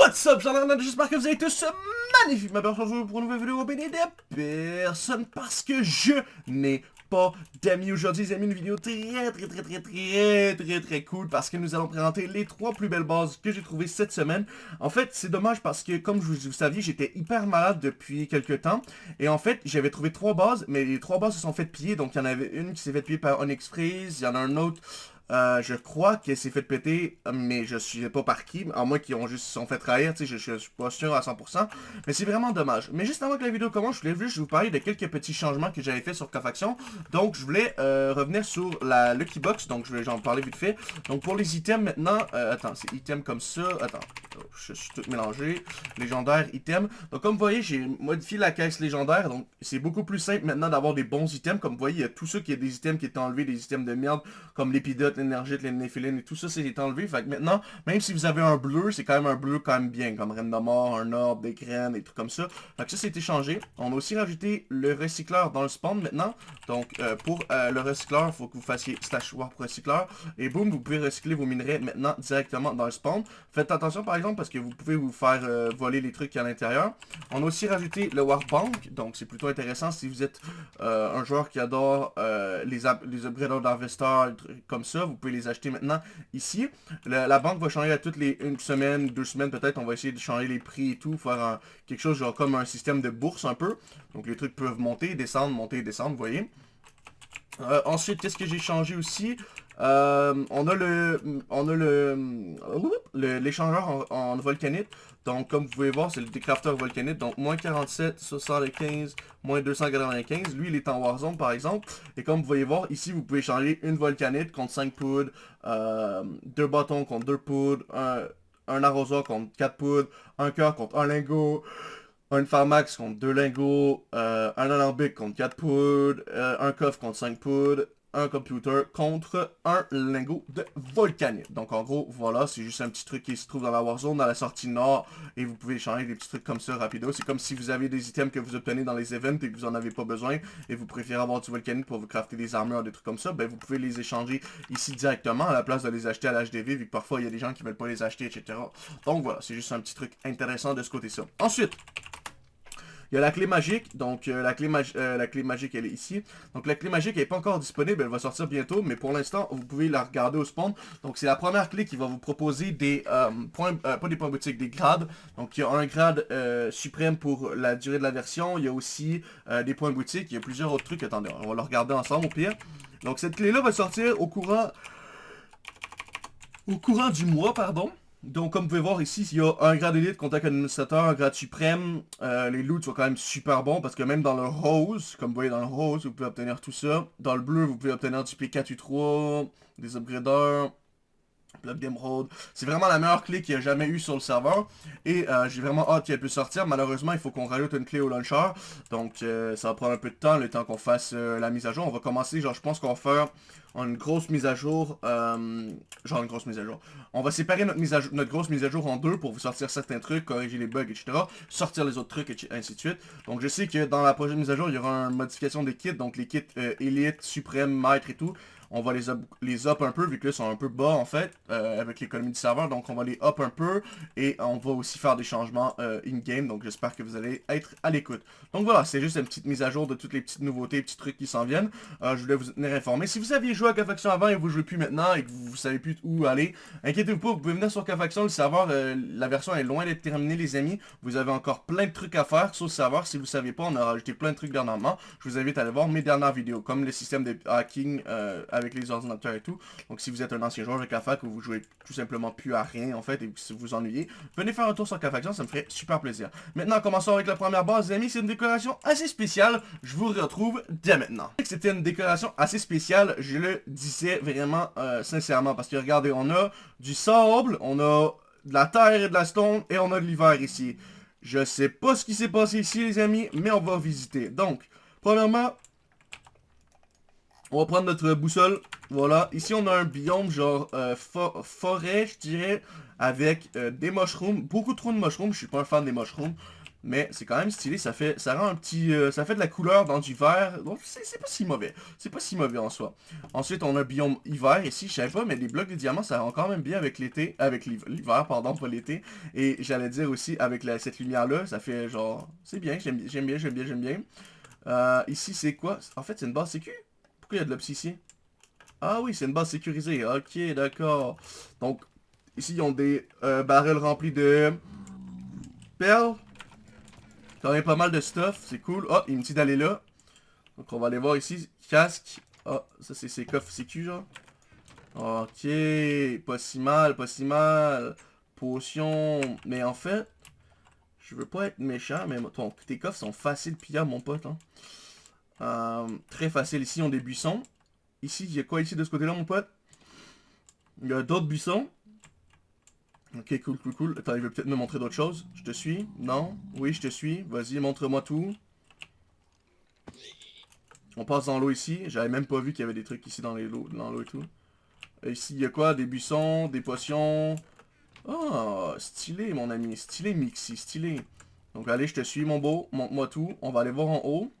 What's up, j'espère que vous avez tous magnifique ma personne pour une nouvelle vidéo béni de personne parce que je n'ai pas d'amis aujourd'hui, les amis, une vidéo très très très très très très très cool parce que nous allons présenter les trois plus belles bases que j'ai trouvées cette semaine. En fait, c'est dommage parce que comme vous, vous saviez, j'étais hyper malade depuis quelques temps. Et en fait, j'avais trouvé trois bases, mais les trois bases se sont faites piller, donc il y en avait une qui s'est faite piller par Onyx Freeze, il y en a un autre euh, je crois qu'elle s'est fait péter, mais je suis pas par qui, à moins qu'ils ont juste sont fait trahir, tu sais, je, suis pas sûr à 100%, mais c'est vraiment dommage. Mais juste avant que la vidéo commence, je voulais juste vous parler de quelques petits changements que j'avais fait sur Cofaction. Donc, je voulais euh, revenir sur la Lucky Box, donc je vais en parler vite fait. Donc, pour les items maintenant, euh, attends, c'est items comme ça, attends, oh, je suis tout mélangé, légendaire, items. Donc, comme vous voyez, j'ai modifié la caisse légendaire, donc c'est beaucoup plus simple maintenant d'avoir des bons items. Comme vous voyez, il y a tous ceux qui a des items qui étaient enlevés, des items de merde, comme l'épidote, l'énergie, les néphilines et tout ça, c'est enlevé. Fait que maintenant, même si vous avez un bleu, c'est quand même un bleu quand même bien, comme Reine de mort, un orbe, des graines, des trucs comme ça. Fait que ça, c'est changé. On a aussi rajouté le recycleur dans le spawn maintenant. Donc, euh, pour euh, le recycleur, il faut que vous fassiez slash warp recycleur. Et boum, vous pouvez recycler vos minerais maintenant directement dans le spawn. Faites attention, par exemple, parce que vous pouvez vous faire euh, voler les trucs à l'intérieur. On a aussi rajouté le warp bank. Donc, c'est plutôt intéressant si vous êtes un joueur qui adore les, les upgraders d'investeurs, comme ça. Vous pouvez les acheter maintenant ici. La, banque va changer à toutes les une semaine, deux semaines peut-être. On va essayer de changer les prix et tout, faire quelque chose genre comme un système de bourse un peu. Donc les trucs peuvent monter, descendre, monter, descendre, vous voyez. Euh, ensuite, qu'est-ce que j'ai changé aussi? Euh, On a le on a le l'échangeur en, volcanite. Donc, comme vous pouvez voir, c'est le décrafter volcanite. Donc, moins 47, 75, moins 295. Lui, il est en Warzone, par exemple. Et comme vous pouvez voir, ici, vous pouvez changer une volcanite contre 5 poudres, euh, deux bâtons contre 2 poudres, un, un arrosoir contre 4 poudres, un cœur contre un lingot, un Pharmax contre 2 lingots, euh, un alambic contre 4 poudres, euh, un coffre contre 5 poudres, un computer contre un lingot de volcanite. Donc en gros, voilà, c'est juste un petit truc qui se trouve dans la Warzone, dans la sortie nord, et vous pouvez changer des petits trucs comme ça rapido. C'est comme si vous avez des items que vous obtenez dans les events et que vous en avez pas besoin, et vous préférez avoir du volcanite pour vous crafter des armures, des trucs comme ça, ben vous pouvez les échanger ici directement, à la place de les acheter à l'HDV, vu que parfois il y a des gens qui veulent pas les acheter, etc. Donc voilà, c'est juste un petit truc intéressant de ce côté-là. Ensuite, il y a la clé magique, donc euh, la, clé euh, la clé magique elle est ici. Donc la clé magique elle n'est pas encore disponible, elle va sortir bientôt, mais pour l'instant vous pouvez la regarder au spawn. Donc c'est la première clé qui va vous proposer des euh, points, pas des points boutiques, des grades. Donc il y a un grade suprême pour la durée de la version, il y a aussi des points boutiques, il y a plusieurs autres trucs, attendez, on va le regarder ensemble au pire. Donc cette clé là va sortir au courant, au courant du mois, pardon. Donc, comme vous pouvez voir ici, il y a un grade élite, contact administrateur, un grade suprême. Euh, les loots sont quand même super bons parce que même dans le rose, comme vous voyez dans le rose, vous pouvez obtenir tout ça. Dans le bleu, vous pouvez obtenir du P4U3, des upgraders, Bloc d'émeraude. C'est vraiment la meilleure clé qu'il y a jamais eu sur le serveur. Et euh, j'ai vraiment hâte qu'elle puisse sortir. Malheureusement, il faut qu'on rajoute une clé au launcher. Donc euh, ça va prendre un peu de temps, le temps qu'on fasse la mise à jour. On va commencer, genre je pense qu'on va faire une grosse mise à jour, euh, genre une grosse mise à jour. On va séparer notre, mise à notre grosse mise à jour en deux pour vous sortir certains trucs, corriger les bugs, etc. Sortir les autres trucs, et ainsi de suite. Donc je sais que dans la prochaine mise à jour, il y aura une modification des kits, donc les kits euh, Elite, Suprême, Maître et tout on va les up, les up un peu, vu que là, ils sont un peu bas, en fait, euh, avec l'économie du serveur. Donc, on va les up un peu, et on va aussi faire des changements euh, in-game. Donc, j'espère que vous allez être à l'écoute. Donc, voilà, c'est juste une petite mise à jour de toutes les petites nouveautés, petits trucs qui s'en viennent. Je voulais vous tenir informé. Si vous aviez à K-Faction avant et vous jouez plus maintenant, et que vous, savez plus où aller, inquiétez-vous pas, vous pouvez venir sur K-Faction. Le serveur, la version est loin d'être terminée, les amis. Vous avez encore plein de trucs à faire sur le serveur. Si vous savez pas, on a rajouté plein de trucs dernièrement. Je vous invite à aller voir mes dernières vidéos, comme le système de hacking avec les ordinateurs tout. Donc si vous êtes un ancien joueur de K-Fac ou vous jouez tout simplement plus à rien en fait et si vous vous ennuyez, venez faire un tour sur K-Faction, ça me ferait super plaisir. Maintenant, commençons avec la première base, les amis. C'est une décoration assez spéciale. Je vous retrouve dès maintenant. C'était une décoration assez spéciale, je le disais vraiment euh, sincèrement parce que regardez, on a du sable, on a de la terre et de la stone et on a de l'hiver ici. Je sais pas ce qui s'est passé ici les amis, mais on va visiter. Donc, premièrement, On va prendre notre boussole. Voilà. Ici, on a un biome genre euh, forêt, je dirais, avec euh, des mushrooms. Beaucoup trop de mushrooms. Je suis pas un fan des mushrooms. Mais c'est quand même stylé, ça fait ça rend un petit... Euh, ça fait de la couleur dans du vert. Donc c'est pas si mauvais. C'est pas si mauvais en soi. Ensuite, on a biome hiver ici. Je savais pas, mais les blocs de diamants, ça rend quand même bien avec l'été. Avec l'hiver, pardon, pas l'été. Et j'allais dire aussi, avec cette lumière-là, ça fait genre... C'est bien, j'aime bien, j'aime bien, j'aime bien. Euh, ici, c'est quoi? En fait, c'est une base sécu? Pourquoi il y a de l'ops ici? Ah oui, c'est une base sécurisée. Ok, d'accord. Donc, ici, ils ont des euh, barrels remplis de perles. Quand même pas mal de stuff, c'est cool. Oh, il me dit d'aller là. Donc on va aller voir ici. Casque. Oh, ça c'est ses coffres sécu genre. Ok, pas si mal, pas si mal. Potion. Mais en fait, je veux pas être méchant, mais ton, tes coffres sont faciles pillables, mon pote. Hein. Euh, très facile. Ici, ils ont des buissons. Ici, il y a quoi ici de ce côté-là, mon pote? Il y a d'autres buissons. Ok, cool, cool, cool. Attends, il veut peut-être me montrer d'autres choses. Je te suis Non Oui, je te suis. Vas-y, montre-moi tout. On passe dans l'eau ici. J'avais même pas vu qu'il y avait des trucs ici dans l'eau et tout. ici, il y a quoi? Des buissons, des potions. Oh, stylé, mon ami. Stylé, Mixi, stylé. Donc, allez, je te suis, mon beau. Montre-moi tout. On va aller voir en haut.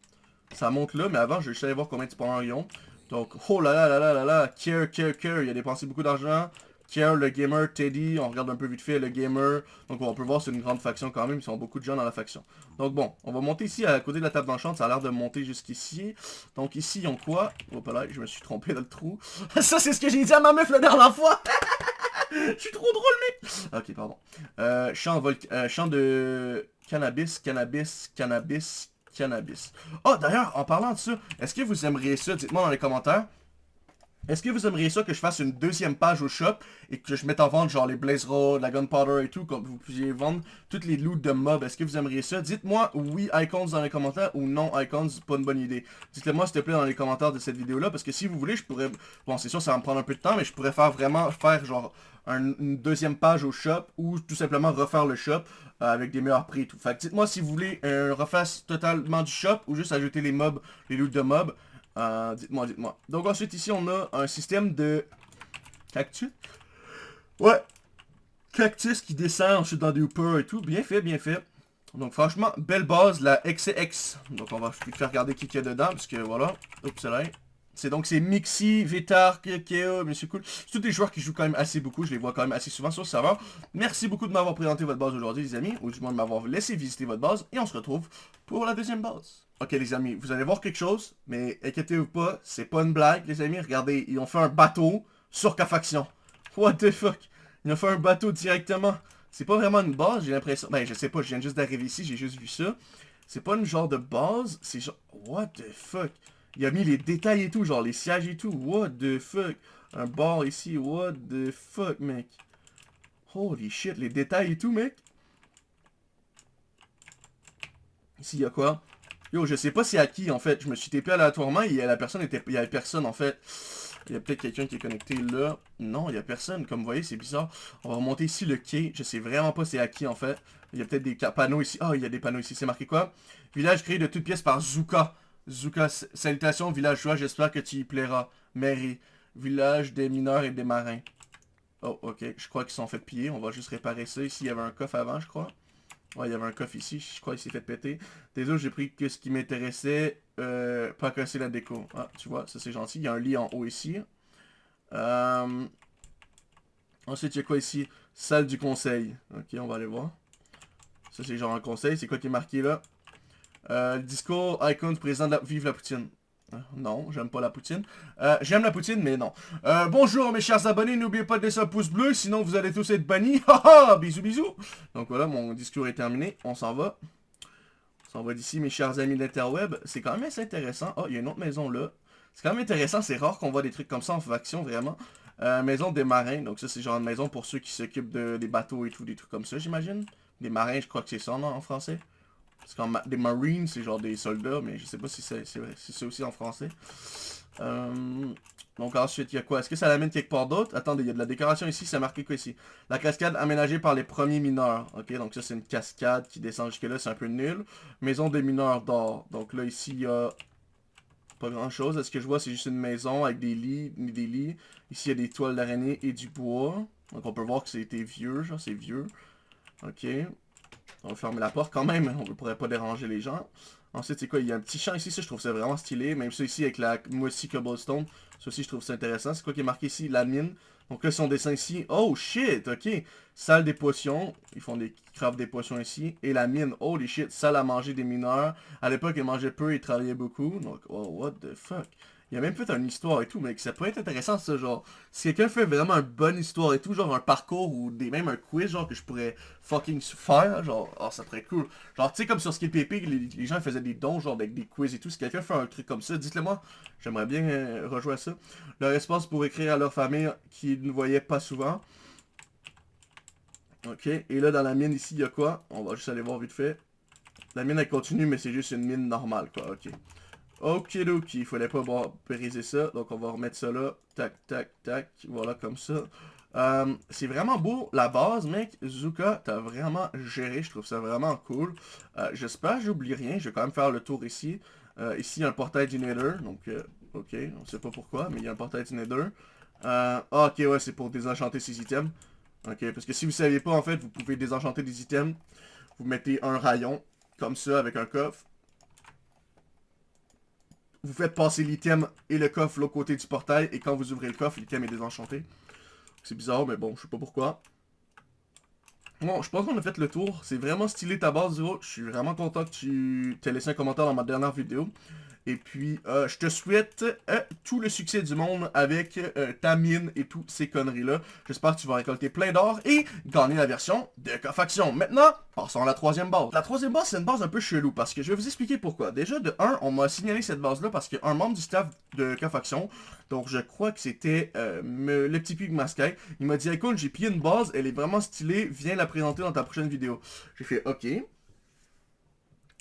Ça monte là, mais avant, je vais juste aller voir combien tu prends un rayon. Donc, oh là là là là là là. Care, care, care. Il a dépensé beaucoup d'argent. Kier, le gamer, Teddy, on regarde un peu vite fait le gamer. Donc on peut voir c'est une grande faction quand même, ils sont beaucoup de gens dans la faction. Donc bon, on va monter ici à côté de la table d'enchant, ça a l'air de monter jusqu'ici. Donc ici, ils ont quoi? Hop là, je me suis trompé dans le trou. ça c'est ce que j'ai dit à ma meuf la dernière fois Je suis trop drôle mec Ok, pardon. Euh, euh, champ de cannabis, cannabis, cannabis, cannabis. Oh d'ailleurs, en parlant de ça, est-ce que vous aimeriez ça? Dites-moi dans les commentaires. Est-ce que vous aimeriez ça que je fasse une deuxième page au shop et que je mette en vente genre les Blaze Road, la Gunpowder et tout, comme vous puissiez vendre toutes les loots de mobs. Est-ce que vous aimeriez ça? Dites-moi oui icons dans les commentaires ou non icons, pas une bonne idée. Dites-le moi s'il te plaît dans les commentaires de cette vidéo là parce que si vous voulez je pourrais, bon c'est sûr ça va me prendre un peu de temps mais je pourrais faire vraiment faire genre une deuxième page au shop ou tout simplement refaire le shop euh, avec des meilleurs prix et tout. Fait dites-moi si vous voulez un reface totalement du shop ou juste ajouter les mobs, les loots de mobs. Euh, dites-moi, dites-moi. Donc ensuite ici on a un système de cactus. Ouais. Cactus qui descend ensuite dans des hoopers et tout. Bien fait, bien fait. Donc franchement, belle base, la XCX. Donc on va faire regarder qui qu'il y a dedans, parce que voilà. Oups, là. C'est donc c'est Mixi, Vitar, Keo, mais c'est cool. C'est tous des joueurs qui jouent quand même assez beaucoup, je les vois quand même assez souvent sur le serveur. Merci beaucoup de m'avoir présenté votre base aujourd'hui les amis, ou du moins de m'avoir laissé visiter votre base, et on se retrouve pour la deuxième base. Ok les amis, vous allez voir quelque chose, mais inquiétez-vous pas, c'est pas une blague les amis, regardez, ils ont fait un bateau sur K-Faction. What the fuck? Ils ont fait un bateau directement. C'est pas vraiment une base, j'ai l'impression. Ben je sais pas, je viens juste d'arriver ici, j'ai juste vu ça. C'est pas une genre de base, c'est genre... What the fuck? Il a mis les détails et tout, genre les sièges et tout. What the fuck? Un bar ici, what the fuck, mec? Holy shit, les détails et tout, mec? Ici, il y a quoi? Yo, je sais pas c'est à qui, en fait. Je me suis TP aléatoirement et la personne était... Il y avait personne, en fait. Il y a peut-être quelqu'un qui est connecté là. Non, il y a personne. Comme vous voyez, c'est bizarre. On va remonter ici le quai. Je sais vraiment pas c'est à qui, en fait. Il y a peut-être des panneaux ici. oh, il y a des panneaux ici. C'est marqué quoi? Village créé de toutes pièces par Zuka. Zuka, salutations villageois, j'espère que tu y plairas. Mary, village des mineurs et des marins. Oh, ok, je crois qu'ils sont fait piller, on va juste réparer ça. Ici, il y avait un coffre avant, je crois. Ouais, il y avait un coffre ici, je crois qu'il s'est fait péter. Désolé, j'ai pris que ce qui m'intéressait, euh, pas casser la déco. Ah, tu vois, ça c'est gentil. Il y a un lit en haut ici. Euh... Ensuite, il y a quoi ici? Salle du conseil. Ok, on va aller voir. Ça, c'est genre un conseil. C'est quoi qui est marqué là? Euh, discours icon du président de la... Vive la Poutine. Euh, non, j'aime pas la poutine. Euh, j'aime la poutine, mais non. Euh, bonjour mes chers abonnés, n'oubliez pas de laisser un pouce bleu, sinon vous allez tous être bannis. Bisous bisous. Donc voilà, mon discours est terminé, on s'en va. On s'en va d'ici, mes chers amis de l'interweb. C'est quand même assez intéressant. Oh, il y a une autre maison là. C'est quand même intéressant, c'est rare qu'on voit des trucs comme ça en faction, vraiment. maison des marins, donc ça c'est genre une maison pour ceux qui s'occupent de, des bateaux et tout, des trucs comme ça, j'imagine. Des marins, je crois que c'est ça, non, en français? Parce que des Marines, c'est genre des soldats, mais je sais pas si c'est si aussi en français. Euh, donc ensuite, il y a quoi? Est-ce que ça l'amène quelque part d'autre? Attendez, il y a de la décoration ici, c'est marqué quoi ici? La cascade aménagée par les premiers mineurs. Ok, donc ça c'est une cascade qui descend jusque là, c'est un peu nul. Maison des mineurs d'or. Donc là ici, il y a... Pas grand chose. Est-ce que je vois, c'est juste une maison avec des lits, des lits. Ici, il y a des toiles d'araignée et du bois. Donc, on peut voir que c'était vieux, genre, c'est vieux. Ok. On va fermer la porte quand même, on ne pourrait pas déranger les gens. Ensuite, c'est quoi? Il y a un petit champ ici, ça je trouve ça vraiment stylé. Même ça ici avec la moissy cobblestone. Ça aussi je trouve ça intéressant. C'est quoi qui est marqué ici? La mine. Donc là, son dessin ici. Oh shit, ok. Salle des potions. Ils font des crafts des potions ici. Et la mine. Holy shit, salle à manger des mineurs. À l'époque, ils mangeaient peu, ils travaillaient beaucoup. Donc, oh, what the fuck? Il y a même peut-être une histoire et tout, mais ça peut être intéressant ça, genre, si quelqu'un fait vraiment une bonne histoire et tout, genre un parcours ou des, même un quiz, genre, que je pourrais fucking faire, genre, oh, ça serait cool. Genre, tu sais, comme sur SkillPP, les, les gens faisaient des dons, genre, avec des quiz et tout, si quelqu'un fait un truc comme ça, dites-le moi, j'aimerais bien euh, rejouer ça. Leur espace pour écrire à leur famille qui ne voyaient pas souvent. Ok, et là, dans la mine, ici, il y a quoi? On va juste aller voir vite fait. La mine, elle continue, mais c'est juste une mine normale, quoi, ok. Ok, ok, il fallait pas briser ça. Donc on va remettre ça là. Tac, tac, tac. Voilà, comme ça. Euh, c'est vraiment beau, la base, mec. Zuka, t'as vraiment géré. Je trouve ça vraiment cool. Euh, J'espère que j'oublie rien. Je vais quand même faire le tour ici. Euh, ici, il y a un portail du Nether. Donc, ok, on sait pas pourquoi, mais il y a un portail du Nether. Ah, ok, ouais, c'est pour désenchanter ces items. Ok, parce que si vous saviez pas, en fait, vous pouvez désenchanter des items. Vous mettez un rayon, comme ça, avec un coffre vous faites passer l'item et le coffre l'autre côté du portail, et quand vous ouvrez le coffre, l'item est désenchanté. C'est bizarre, mais bon, je sais pas pourquoi. Bon, je pense qu'on a fait le tour. C'est vraiment stylé ta base, Zero. Je suis vraiment content que tu t'aies laissé un commentaire dans ma dernière vidéo. Et puis, euh, je te souhaite euh, tout le succès du monde avec euh, ta mine et toutes ces conneries-là. J'espère que tu vas récolter plein d'or et gagner la version de Cofaction. Maintenant, passons à la troisième base. La troisième base, c'est une base un peu chelou parce que je vais vous expliquer pourquoi. Déjà, de 1, on m'a signalé cette base-là parce qu'un membre du staff de Cofaction, donc je crois que c'était le petit pig masqué, il m'a dit « Écoute, j'ai pillé une base, elle est vraiment stylée, viens la présenter dans ta prochaine vidéo. » J'ai fait « Ok. »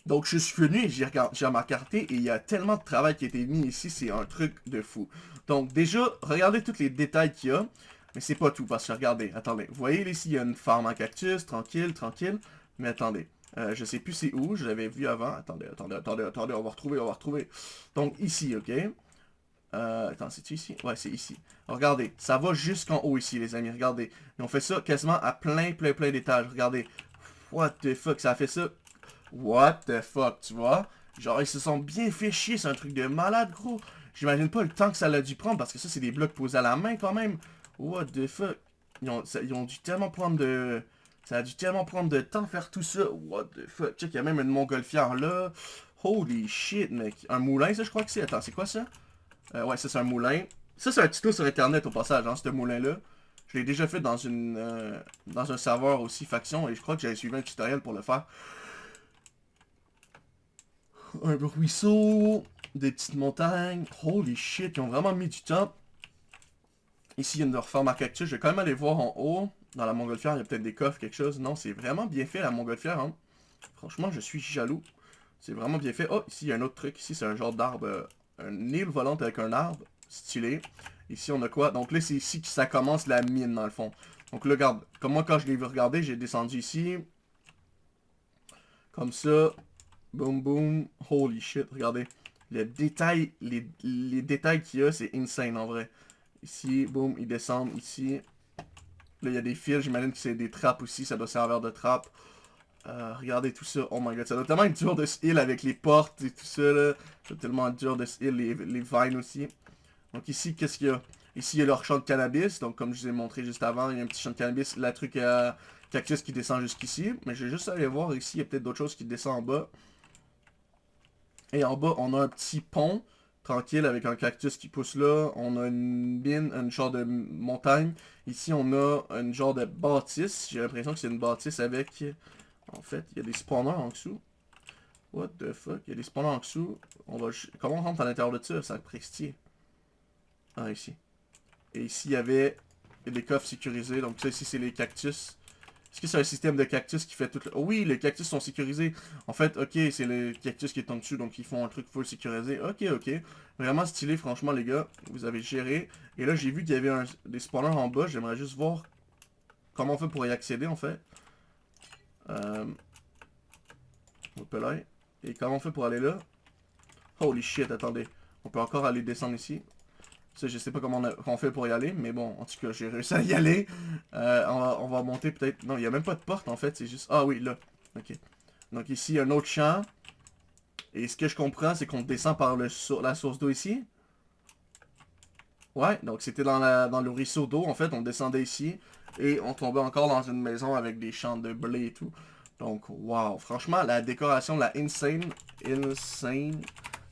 Donc, je suis venu et j'ai remarqué et il y a tellement de travail qui a été mis ici, c'est un truc de fou. Donc, déjà, regardez tous les détails qu'il y a. Mais c'est pas tout, parce que regardez, attendez. Vous voyez ici, il y a une farm en cactus, tranquille, tranquille. Mais attendez, euh, je sais plus c'est où, je l'avais vu avant. Attendez, attendez, attendez, attendez, on va retrouver, on va retrouver. Donc, ici, ok. Euh, attends, c'est ici? Ouais, c'est ici. Regardez, ça va jusqu'en haut ici, les amis, regardez. Et on fait ça quasiment à plein, plein, plein d'étages. Regardez. What the fuck, ça a fait ça What the fuck, tu vois? Genre, ils se sont bien fait chier, c'est un truc de malade, gros. J'imagine pas le temps que ça a dû prendre, parce que ça, c'est des blocs posés à la main, quand même. What the fuck? Ils ont, ils ont dû tellement prendre de... Ça a dû tellement prendre de temps faire tout ça. What the fuck? Check, il y a même une montgolfière là. Holy shit, mec. Un moulin, ça, je crois que c'est. Attends, c'est quoi ça? Euh, ouais, ça, c'est un moulin. Ça, c'est un tuto sur Internet, au passage, hein, ce moulin-là. Je l'ai déjà fait dans une euh, dans un serveur aussi faction, et je crois que j'avais suivi un tutoriel pour le faire un ruisseau, des petites montagnes. Holy shit, ils ont vraiment mis du temps. Ici, il y a une referme à cactus. Je vais quand même aller voir en haut. Dans la montgolfière, il y a peut-être des coffres, quelque chose. Non, c'est vraiment bien fait, la montgolfière. Hein. Franchement, je suis jaloux. C'est vraiment bien fait. Oh, ici, il y a un autre truc. Ici, c'est un genre d'arbre. Euh, un île volante avec un arbre. Stylé. Ici, on a quoi? Donc là, c'est ici que ça commence la mine, dans le fond. Donc là, regarde. Comme moi, quand je l'ai vu regarder, j'ai descendu ici. Comme ça. Boom, boom. Holy shit, regardez. Le détail, les, détails qu'il y a, c'est insane en vrai. Ici, boom, ils descendent ici. Là, il y a des fils, j'imagine que c'est des trappes aussi, ça doit servir de trappe. Euh, regardez tout ça, oh my god, ça doit tellement être dur de se heal avec les portes et tout ça là. C'est tellement dur de se heal, les, les vines aussi. Donc ici, qu'est-ce qu'il y a? Ici, il y a leur champ de cannabis, donc comme je vous ai montré juste avant, il y a un petit champ de cannabis, la truc à cactus qui descend jusqu'ici. Mais je vais juste aller voir ici, il y a peut-être d'autres choses qui descendent en bas. Et en bas, on a un petit pont tranquille avec un cactus qui pousse là. On a une mine, une genre de montagne. Ici, on a une genre de bâtisse. J'ai l'impression que c'est une bâtisse avec... En fait, il y a des spawners en dessous. What the fuck? Il y a des spawners en dessous. On va... Comment on rentre à l'intérieur de ça? Ça prestier. Ah, ici. Et ici, il y avait des coffres sécurisés. Donc ça, ici, c'est les cactus. Est-ce que c'est un système de cactus qui fait tout le... oui, les cactus sont sécurisés. En fait, ok, c'est le cactus qui est en dessous, donc ils font un truc full sécurisé. Ok, ok. Vraiment stylé, franchement, les gars. Vous avez géré. Et là, j'ai vu qu'il y avait des spawners en bas. J'aimerais juste voir comment on fait pour y accéder, en fait. Euh... Et comment on fait pour aller là? Holy shit, attendez. On peut encore aller descendre ici. Ça, je sais pas comment on, fait pour y aller, mais bon, en tout cas, j'ai réussi à y aller. Euh, on, va, on, va, monter peut-être... Non, il n'y a même pas de porte, en fait, c'est juste... Ah oui, là. Ok. Donc ici, un autre champ. Et ce que je comprends, c'est qu'on descend par le, la source d'eau ici. Ouais, donc c'était dans, dans le ruisseau d'eau, en fait, on descendait ici. Et on tombait encore dans une maison avec des champs de blé et tout. Donc, wow. Franchement, la décoration, la insane, insane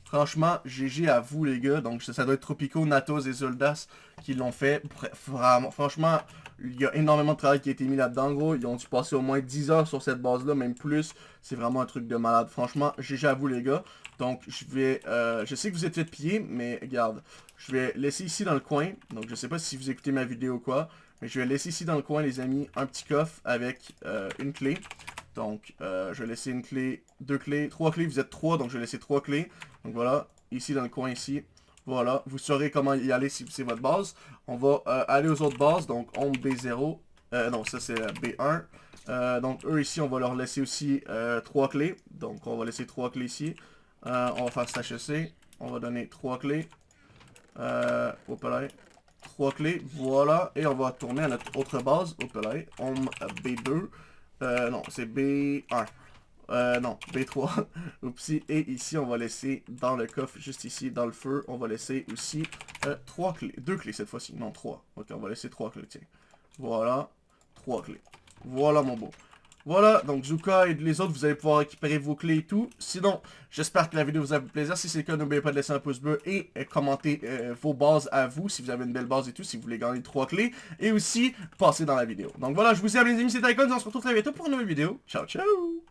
Franchement, GG à vous les gars. Donc ça, doit être Tropico, Natos et Zoldas qui l'ont fait. Franchement, il y a énormément de travail qui a été mis là-dedans, gros. Ils ont dû passer au moins 10 heures sur cette base-là, même plus? C'est vraiment un truc de malade. Franchement, GG à vous les gars. Donc je vais... Euh, je sais que vous êtes fait piller, mais regarde. Je vais laisser ici dans le coin. Donc je sais pas si vous écoutez ma vidéo ou quoi. Mais je vais laisser ici dans le coin, les amis, un petit coffre avec euh, une clé. Donc, euh, je vais laisser une clé, deux clés, trois clés. Vous êtes trois, donc je vais laisser trois clés. Donc voilà, ici dans le coin ici. Voilà, vous saurez comment y aller si c'est votre base. On va euh, aller aux autres bases, donc on B0. Euh, non, ça c'est B1. donc eux ici, on va leur laisser aussi trois clés. Donc on va laisser trois clés ici. on va faire HEC. On va donner trois clés. Euh, hop là. Trois clés, voilà. Et on va tourner à notre autre base. Hop là. On B2. Euh, non, c'est B1. Euh, non, B3. Oupsie. Et ici, on va laisser dans le coffre, juste ici, dans le feu, on va laisser aussi euh, trois clés. Deux clés cette fois-ci. Non, trois. Ok, on va laisser trois clés, tiens. Voilà. Trois clés. Voilà, mon beau. Voilà, donc Zuka et les autres, vous allez pouvoir récupérer vos clés et tout. Sinon, j'espère que la vidéo vous a fait plaisir. Si c'est le cas, n'oubliez pas de laisser un pouce bleu et euh, commenter euh, vos bases à vous, si vous avez une belle base et tout, si vous voulez gagner trois clés. Et aussi, passer dans la vidéo. Donc voilà, je vous aime les amis, c'était Icon, on se retrouve très bientôt pour une nouvelle vidéo. Ciao, ciao